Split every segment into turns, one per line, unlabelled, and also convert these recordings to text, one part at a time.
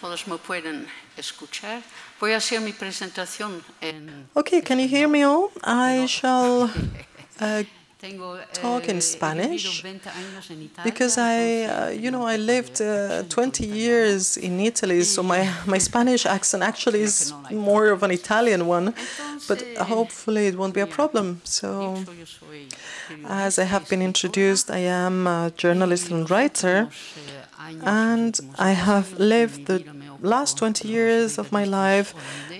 Todos me pueden escuchar. Voy a hacer mi presentación en
Okay, can you hear me all? I shall uh, talk in Spanish
vivido 20 años en Italia,
because I, uh, you know, I lived uh, 20 years in Italy, so my, my Spanish accent actually is more of an Italian one, but hopefully it won't be a problem. So,
Dicho, yo soy
as I have been introduced, I am a journalist and writer, and I have lived the last 20 years of my life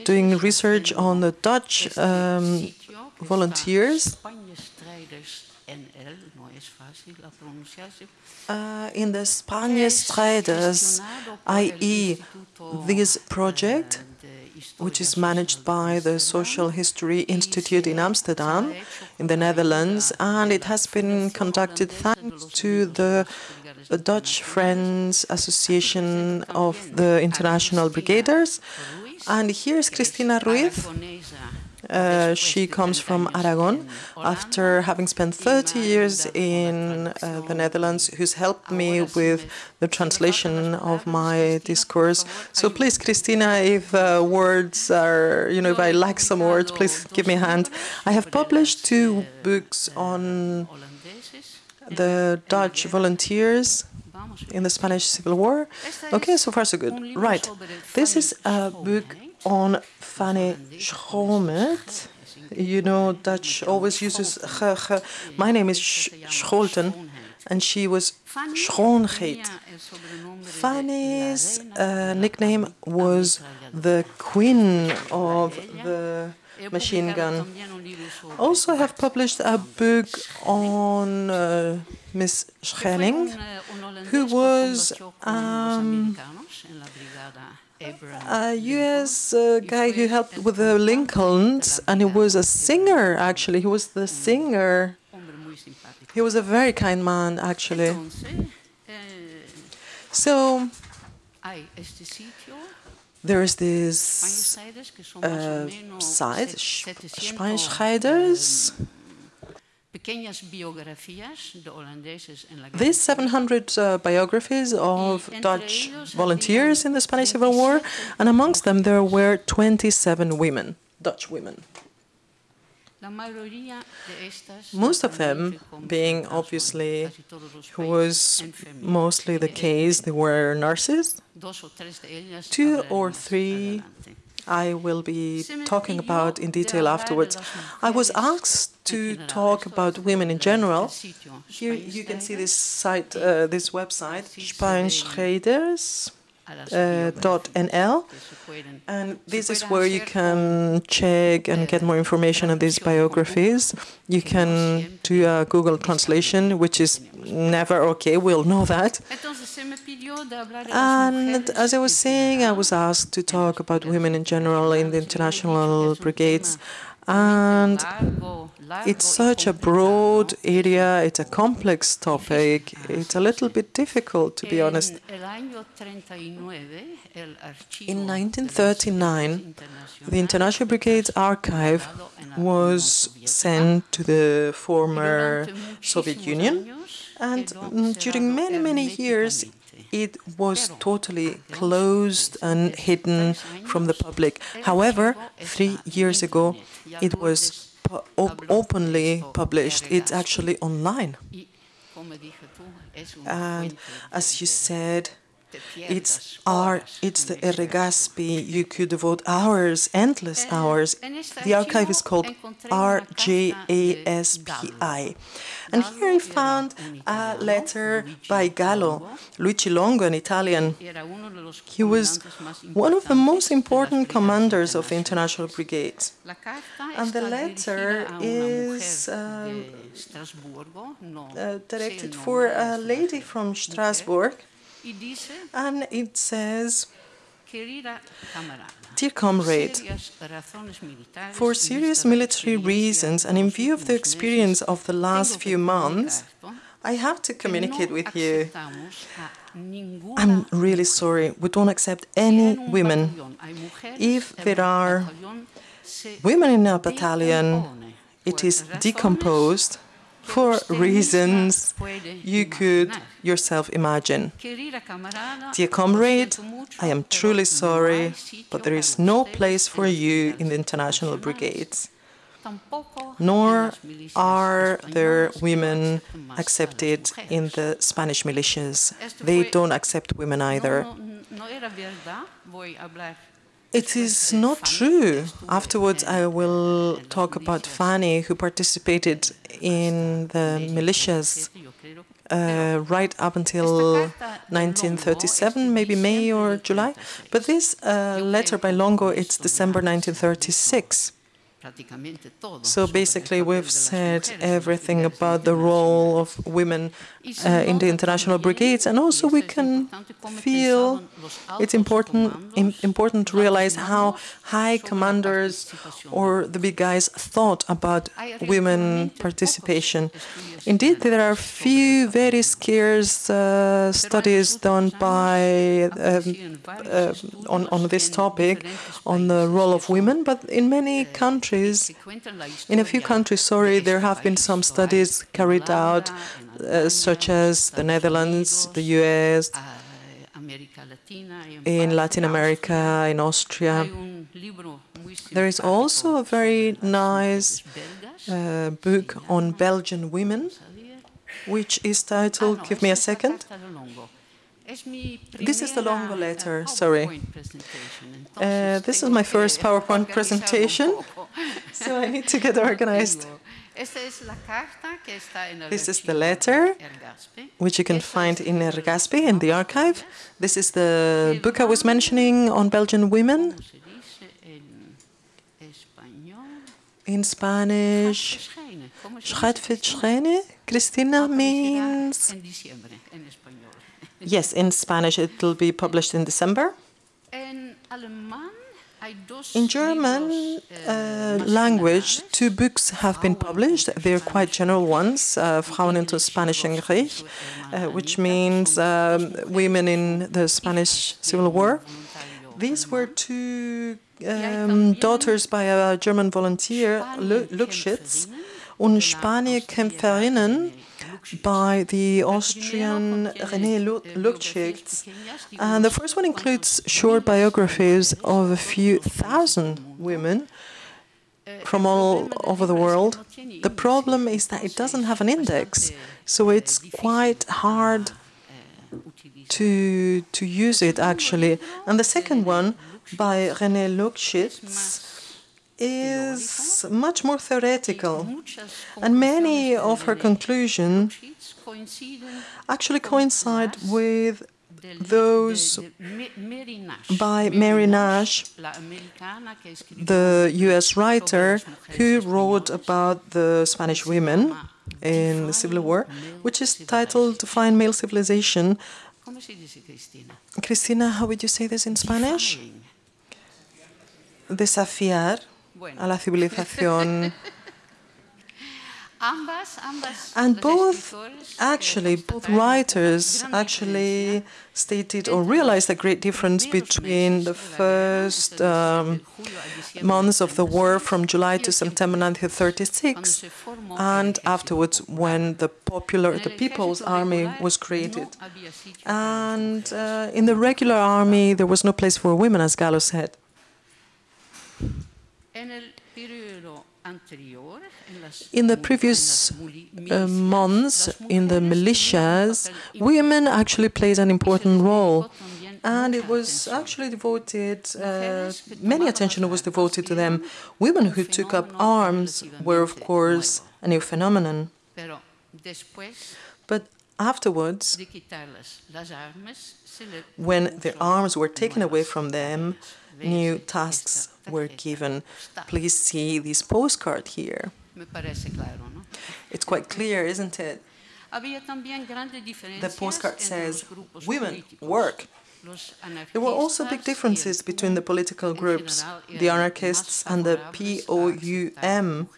doing research on the Dutch um, volunteers uh, in the Spanjestrijders, i.e., this project, which is managed by the Social History Institute in Amsterdam, in the Netherlands, and it has been conducted thanks to the Dutch Friends Association of the International Brigaders. And here's Cristina Ruiz. Uh, she comes from Aragon after having spent 30 years in uh, the Netherlands, who's helped me with the translation of my discourse. So please, Christina, if uh, words are, you know, if I lack some words, please give me a hand. I have published two books on the Dutch volunteers in the Spanish Civil War. Okay, so far so good. Right. This is a book on Fanny Schoonheyt. You know, Dutch always uses her, ge. My name is Sch Scholten, and she was Schoonheyt. Fanny's uh, nickname was the queen of the machine gun. Also, I have published a book on uh, Miss Schenning, who was um, a U.S. Uh, guy who helped with the Lincolns, and he was a singer. Actually, he was the singer. He was a very kind man, actually. So there is this uh, Spanjestrijders. These 700 uh, biographies of Dutch volunteers in the Spanish Civil War, and amongst them there were 27 women, Dutch women. Most of them being obviously, who was mostly the case, they were nurses. Two or three I will be talking about in detail afterwards. I was asked to talk about women in general. Here you can see this site, uh, this website, Spanjestrijders. Uh, and this is where you can check and get more information on these biographies. You can do a Google translation, which is never okay, we'll know that. And as I was saying, I was asked to talk about women in general in the international brigades. And it's such a broad area, it's a complex topic, it's a little bit difficult, to be honest. In 1939, the International Brigades Archive was sent to the former Soviet Union, and during many, many years, it was totally closed and hidden from the public. However, three years ago, it was op openly published. It's actually online. And as you said, it's our, it's the RGASPI. You could devote hours, endless hours. The archive is called RGASPI. And here I found a letter by Gallo, Luigi Longo, an Italian. He was one of the most important commanders of the International Brigades. And the letter is uh, uh, directed for a lady from Strasbourg. And it says, Dear comrade, for serious military reasons and in view of the experience of the last few months, I have to communicate with you. I'm really sorry, we don't accept any women. If there are women in a battalion, it is decomposed for reasons you could yourself imagine. Dear comrade, I am truly sorry, but there is no place for you in the international brigades nor are there women accepted in the Spanish militias. They don't accept women either. It is not true. Afterwards, I will talk about Fanny, who participated in the militias uh, right up until 1937, maybe May or July. But this uh, letter by Longo, it's December 1936. So basically, we've said everything about the role of women uh, in the international brigades, and also we can feel it's important important to realize how high commanders or the big guys thought about women participation. Indeed, there are few very scarce uh, studies done by um, uh, on on this topic on the role of women, but in many countries countries, in a few countries, sorry, there have been some studies carried out, uh, such as the Netherlands, the US, in Latin America, in Austria. There is also a very nice uh, book on Belgian women, which is titled, give me a second, this is the Longo letter, sorry. Uh, this is my first PowerPoint presentation, so I need to get organized. This is the letter, which you can find in RGASPI, in the archive. This is the book I was mentioning on Belgian women. In Spanish, schrijven. Cristina means Yes, in Spanish it will be published in December. In German uh, language, two books have been published. They're quite general ones, uh, Frauen in the Spanischen Krieg, uh, which means um, women in the Spanish Civil War. These were two um, daughters by a German volunteer, Lugschitz, und Spanienkämpferinnen by the Austrian Renée Lugschitz. And the first one includes short biographies of a few thousand women from all over the world. The problem is that it doesn't have an index, so it's quite hard to, to use it actually. And the second one by Renée Lugschitz is much more theoretical, and many of her conclusions actually coincide with those by Mary Nash, the US writer who wrote about the Spanish women in the Civil War, which is titled Defying Male Civilization. Cristina, how would you say this in Spanish? Desafiar a la civilización. And both, actually, both writers actually stated or realized a great difference between the first um, months of the war from July to September 1936 and afterwards when the popular, the People's Army was created. And uh, in the regular army, there was no place for women, as Gallo said. In the previous uh, months, in the militias, women actually played an important role. And it was actually devoted, uh, many attention was devoted to them. Women who took up arms were, of course, a new phenomenon. But afterwards, when their arms were taken away from them, new tasks were given. Please see this postcard here. It's quite clear, isn't it? The postcard says, women work. There were also big differences between the political groups, the anarchists and the POUM,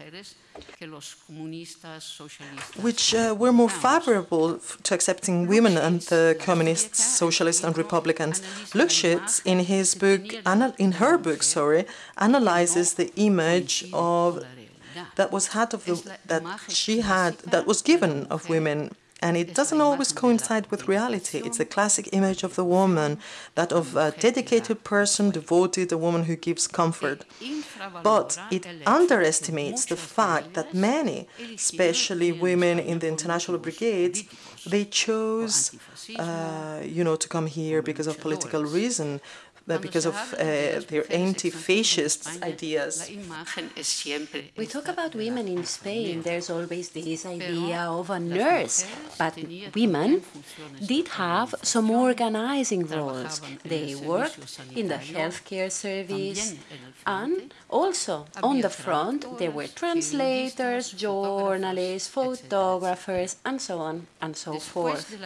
which uh, were more favorable to accepting women and the communists, socialists and republicans. Lugschitz, in his book, in her book, sorry, analyzes the image of that was had of the that she had that was given of women and it doesn't always coincide with reality. It's a classic image of the woman, that of a dedicated person, devoted, a woman who gives comfort. But it underestimates the fact that many, especially women in the international brigades, they chose, uh, you know, to come here because of political reason, because of uh, their anti-fascist ideas.
We talk about women in Spain, there's always this idea of a nurse, but women did have some organizing roles. They worked in the healthcare service and also on the front there were translators, journalists, photographers and so on and so forth.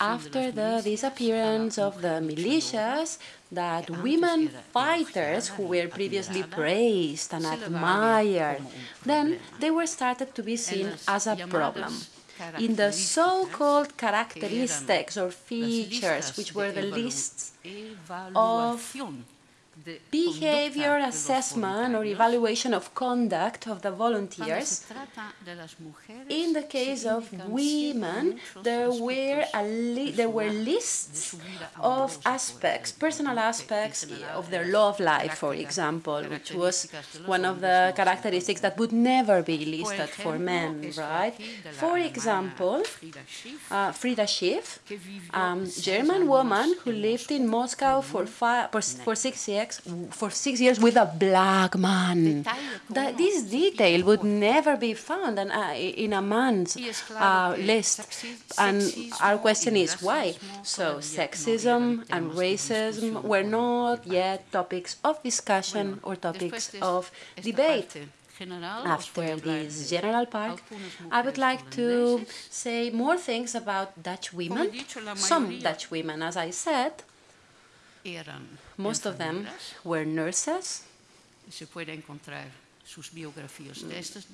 After the disappearance of the militias, that women fighters who were previously praised and admired, then they were started to be seen as a problem. In the so-called characteristics or features, which were the lists of behavior assessment or evaluation of conduct of the volunteers. In the case of women, there were, there were lists of aspects, personal aspects of their love life, for example, which was one of the characteristics that would never be listed for men, right? For example, uh, Frieda Schiff, um, German woman who lived in Moscow for, five, for six years, for six years with a black man. That, this detail would never be found in, uh, in a man's uh, list. And our question is why? So sexism and racism were not yet topics of discussion or topics of debate. After this general part, I would like to say more things about Dutch women, some Dutch women, as I said, most of them were nurses.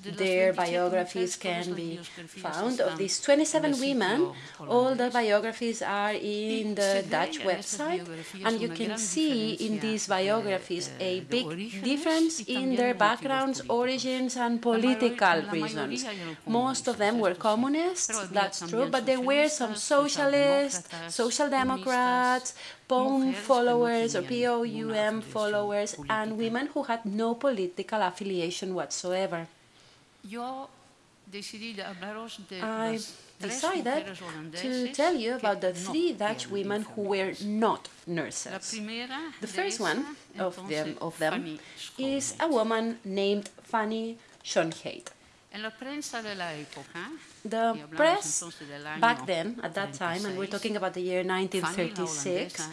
Their biographies can be found. Of these 27 women, all the biographies are in the Dutch website, and you can see in these biographies a big difference in their backgrounds, origins, and political reasons. Most of them were communists, that's true, but there were some socialists, social democrats, POUM followers or POUM followers and women who had no political affiliation whatsoever. I decided to tell you about the three Dutch women who were not nurses. The first one of them, of them is a woman named Fanny Schoonheyt. The press back then, at that time, and we're talking about the year 1936,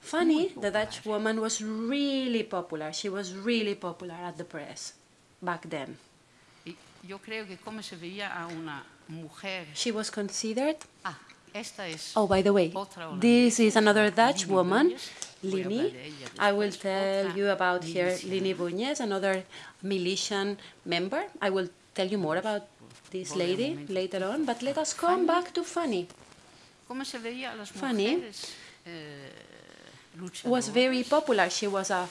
Fanny, the Dutch woman, was really popular. She was really popular at the press back then. She was considered Oh, by the way, this is another Dutch woman, Lini. I will tell you about her, Lini Buñez, another militian member. I will tell you more about this lady later on, but let us come back to Fanny. Fanny was very popular. She was a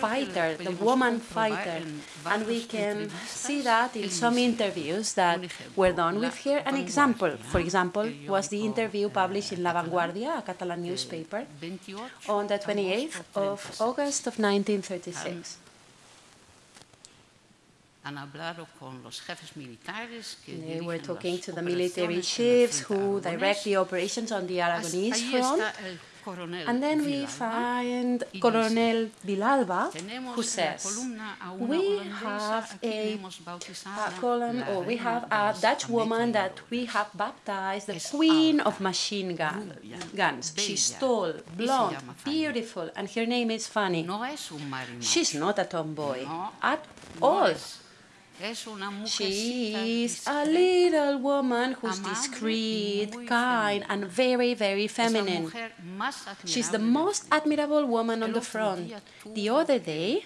fighter, the woman fighter. And we can see that in some interviews that were done with her. An example, for example, was the interview published in La Vanguardia, a Catalan newspaper, on the 28th of August of 1936. They were talking to the military chiefs who direct the operations on the Aragonese front. And then we find Colonel Villalba, who says, we have a, a column, or we have a Dutch woman that we have baptized the queen of machine gun, guns. She's tall, blonde, beautiful, and her name is Fanny. She's not a tomboy at all. She is a little woman who's discreet, kind, and very, very feminine. She's the most admirable woman on the front. The other day,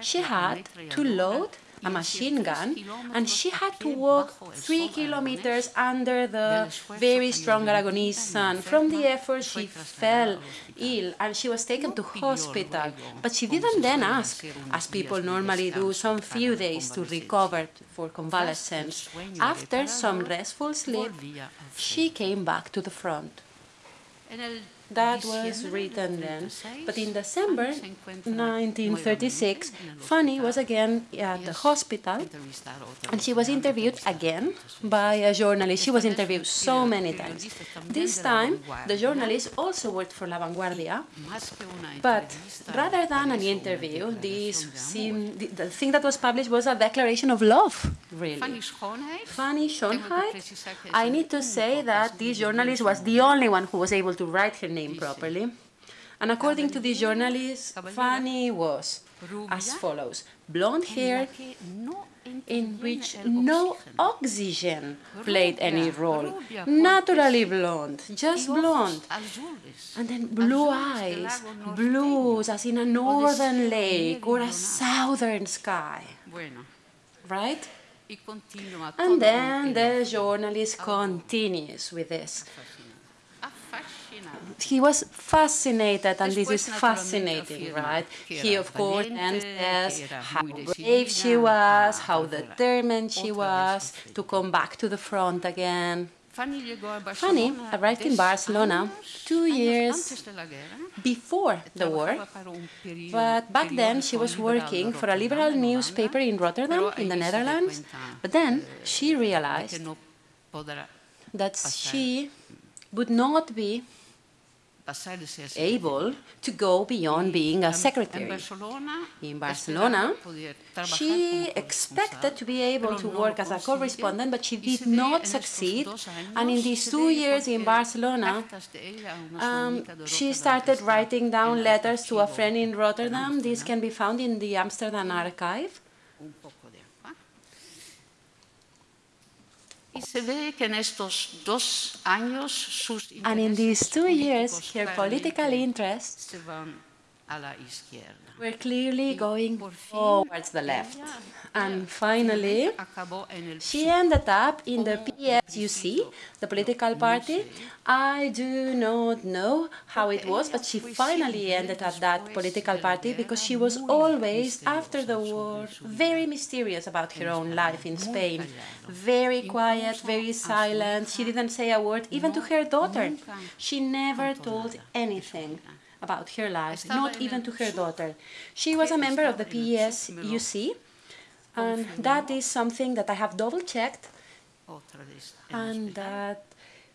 she had to load a machine gun, and she had to walk three kilometers under the very strong Aragonese sun. From the effort, she fell ill and she was taken to hospital. But she didn't then ask, as people normally do, some few days to recover for convalescence. After some restful sleep, she came back to the front. That was written then. But in December 1936, Fanny was again at the hospital and she was interviewed again by a journalist. She was interviewed so many times. This time, the journalist also worked for La Vanguardia, but rather than an interview, this seemed, the, the thing that was published was a declaration of love, really. Fanny Schoonheyt. I need to say that this journalist was the only one who was able to write her name properly. And according to the journalist, Fanny was as follows. Blonde hair in which no oxygen played any role, naturally blonde, just blonde. And then blue eyes, blues as in a northern lake or a southern sky. Right? And then the journalist continues with this he was fascinated, and this is fascinating, right? He, of course, says how brave she was, how determined she was to come back to the front again. Fanny arrived in Barcelona two years before the war, but back then she was working for a liberal newspaper in Rotterdam, in the Netherlands. But then she realized that she would not be able to go beyond being a secretary. In Barcelona, she expected to be able to work as a correspondent, but she did not succeed. And in these two years in Barcelona, um, she started writing down letters to a friend in Rotterdam. This can be found in the Amsterdam archive. And in these two years, her political interests were clearly going towards the left. And finally, she ended up in the PSUC, the political party. I do not know how it was, but she finally ended at that political party because she was always, after the war, very mysterious about her own life in Spain. Very quiet, very silent. She didn't say a word, even to her daughter. She never told anything about her life, not even to her daughter. She was a member of the PSUC, and that is something that I have double checked. And that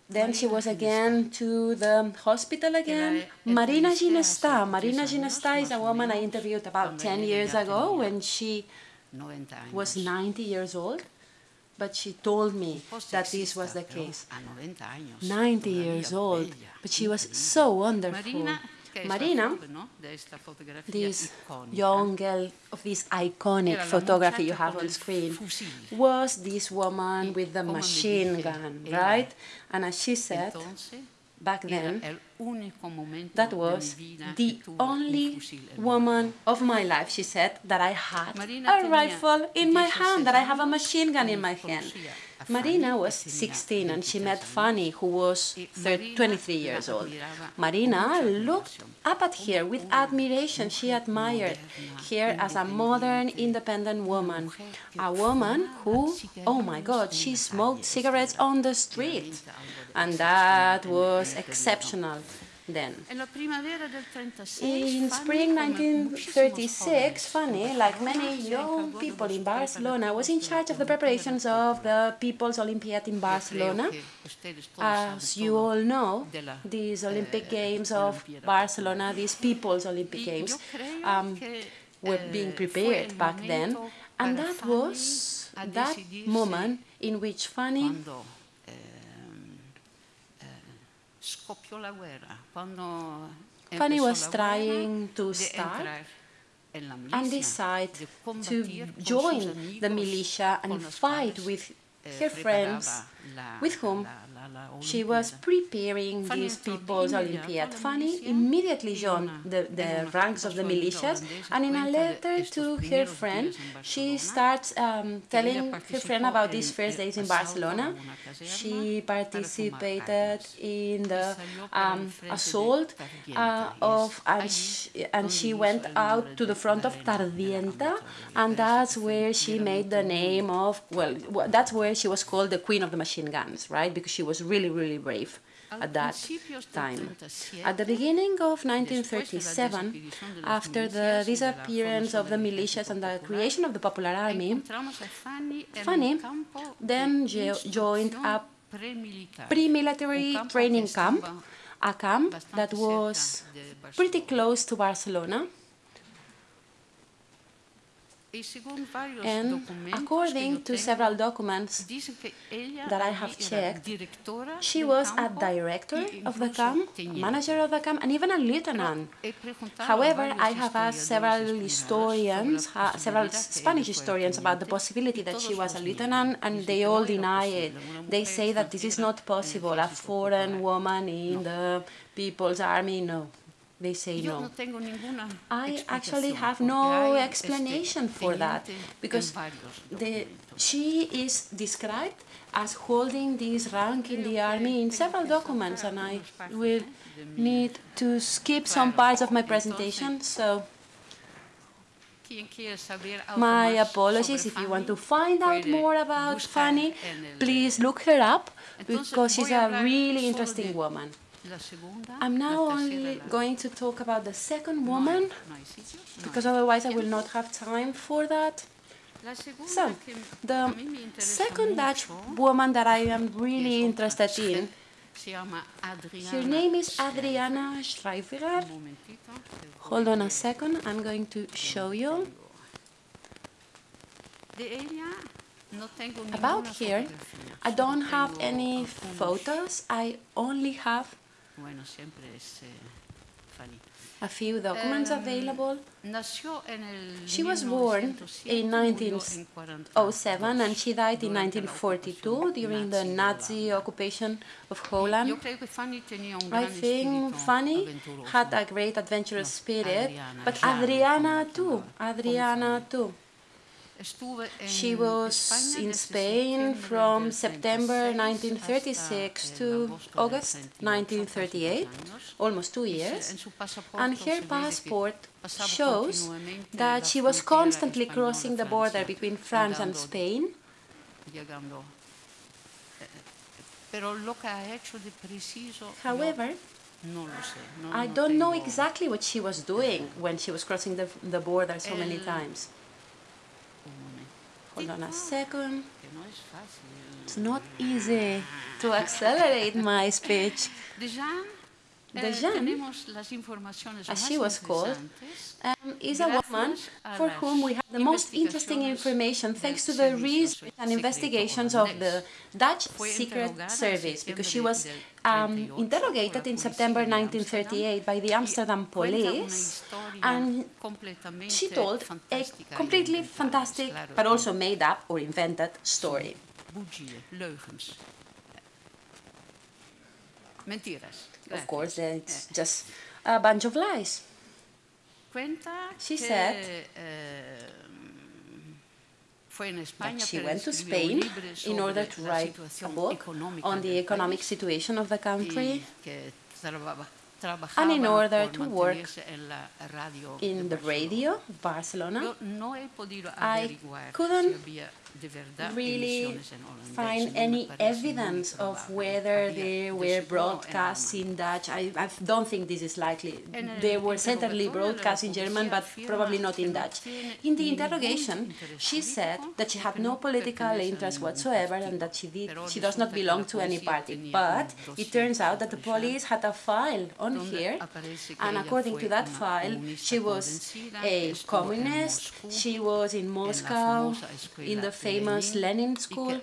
then she was again to the hospital again. Marina Ginestà. Marina Ginestà is a woman I interviewed about 10 years ago when she was 90 years old. But she told me that this was the case. 90 years old, but she was so wonderful. Marina, this young girl of this iconic photography you have on screen, was this woman with the machine gun, right? And as she said, back then, that was the only woman of my life, she said, that I had a rifle in my hand, that I have a machine gun in my hand. Marina was 16 and she met Fanny, who was 30, 23 years old. Marina looked up at her with admiration. She admired her as a modern, independent woman. A woman who, oh my God, she smoked cigarettes on the street. And that was exceptional then. In spring 1936, Fanny, like many young people in Barcelona, was in charge of the preparations of the People's Olympiad in Barcelona. As you all know, these Olympic Games of Barcelona, these People's Olympic Games, um, were being prepared back then. And that was that moment in which Fanny Fanny was trying to start and decide to join the militia and fight with her friends with whom she was preparing these People's Olympiad. Fanny immediately joined the, the ranks of the militias, and in a letter to her friend, she starts um, telling her friend about these first days in Barcelona. She participated in the um, assault uh, of, and she, and she went out to the front of Tardienta, and that's where she made the name of, well, that's where she was called the Queen of the Machine Guns, right? Because she was really, really brave at that time. At the beginning of 1937, after the disappearance of the militias and the creation of the Popular Army, Fanny then joined a pre-military training camp, a camp that was pretty close to Barcelona, and according to several documents that I have checked, she was a director of the camp, manager of the camp, and even a lieutenant. However, I have asked several historians, several Spanish historians about the possibility that she was a lieutenant, and they all deny it. They say that this is not possible. A foreign woman in the People's Army, no. They say no. I actually have no explanation for that because the, she is described as holding this rank in the army in several documents and I will need to skip some parts of my presentation so my apologies if you want to find out more about Fanny please look her up because she's a really interesting woman I'm now only going to talk about the second woman, because otherwise I will not have time for that. So, the second Dutch woman that I am really interested in, her name is Adriana Schrijverer. Hold on a second, I'm going to show you. About here, I don't have any photos, I only have a few documents available. She was born in 1907 and she died in 1942 during the Nazi occupation of Holland. I think Fanny had a great adventurous spirit, but Adriana too, Adriana too. She was in Spain from September 1936 to August 1938, almost two years, and her passport shows that she was constantly crossing the border between France and Spain. However, I don't know exactly what she was doing when she was crossing the, the border so many times. Hold on a second. It's not easy to accelerate my speech. Dejan, as she was called, um, is a woman for whom we have the most interesting information thanks to the research and investigations of the Dutch Secret Service, because she was um, interrogated in September 1938 by the Amsterdam police, and she told a completely fantastic, but also made up or invented story. Of course, it's just a bunch of lies. She said that she went to Spain in order to write a book on the economic situation of the country and in order to work in the radio of Barcelona, I couldn't really find any evidence of whether they were broadcast in Dutch. I, I don't think this is likely. They were certainly broadcast in German, but probably not in Dutch. In the interrogation, she said that she had no political interest whatsoever and that she, did, she does not belong to any party. But it turns out that the police had a file on here, and according to that file, she was a communist, she was in Moscow, in the famous Lenin School,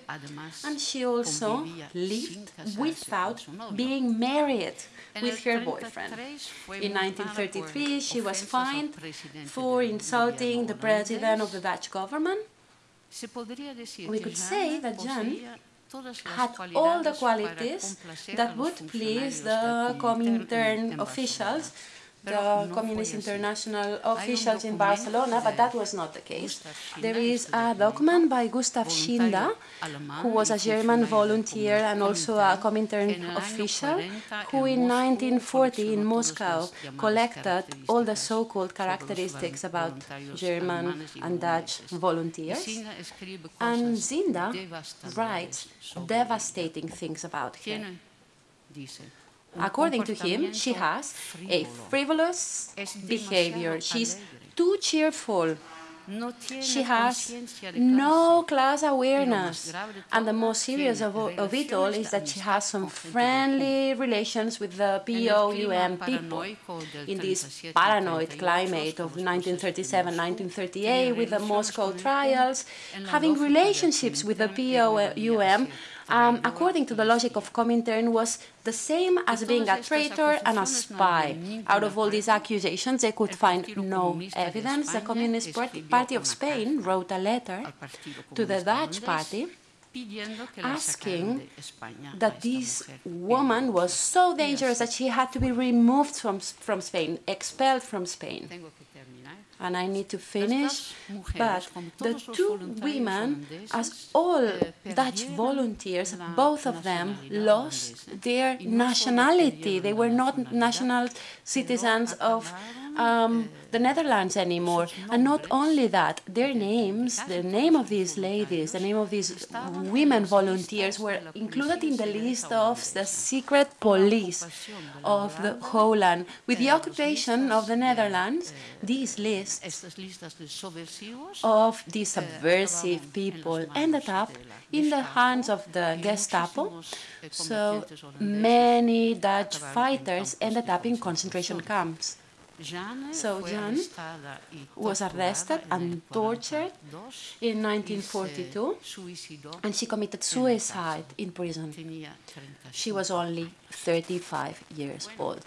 and she also lived without being married with her boyfriend. In 1933, she was fined for insulting the president of the Dutch government. We could say that Jan had all the qualities that would please the Comintern officials the Communist International officials in Barcelona, but that was not the case. There is a document by Gustav Szinda, who was a German volunteer and also a Comintern official, who in 1940 in Moscow collected all the so-called characteristics about German and Dutch volunteers. And Szinda writes devastating things about her. According to him, she has a frivolous behavior. She's too cheerful. She has no class awareness. And the most serious of, of it all is that she has some friendly relations with the POUM people in this paranoid climate of 1937-1938 with the Moscow trials, having relationships with the POUM um, according to the logic of Comintern, was the same as being a traitor and a spy. Out of all these accusations, they could find no evidence. The Communist Party of Spain wrote a letter to the Dutch party asking that this woman was so dangerous that she had to be removed from, from Spain, expelled from Spain and I need to finish, but the two women, as all Dutch volunteers, both of them lost their nationality. They were not national citizens of um, the Netherlands anymore. And not only that, their names, the name of these ladies, the name of these women volunteers were included in the list of the secret police of the Holland. With the occupation of the Netherlands, these lists of these subversive people ended up in the hands of the Gestapo. So many Dutch fighters ended up in concentration camps. So Jeanne was arrested and tortured in 1942 and she committed suicide in prison. She was only 35 years old.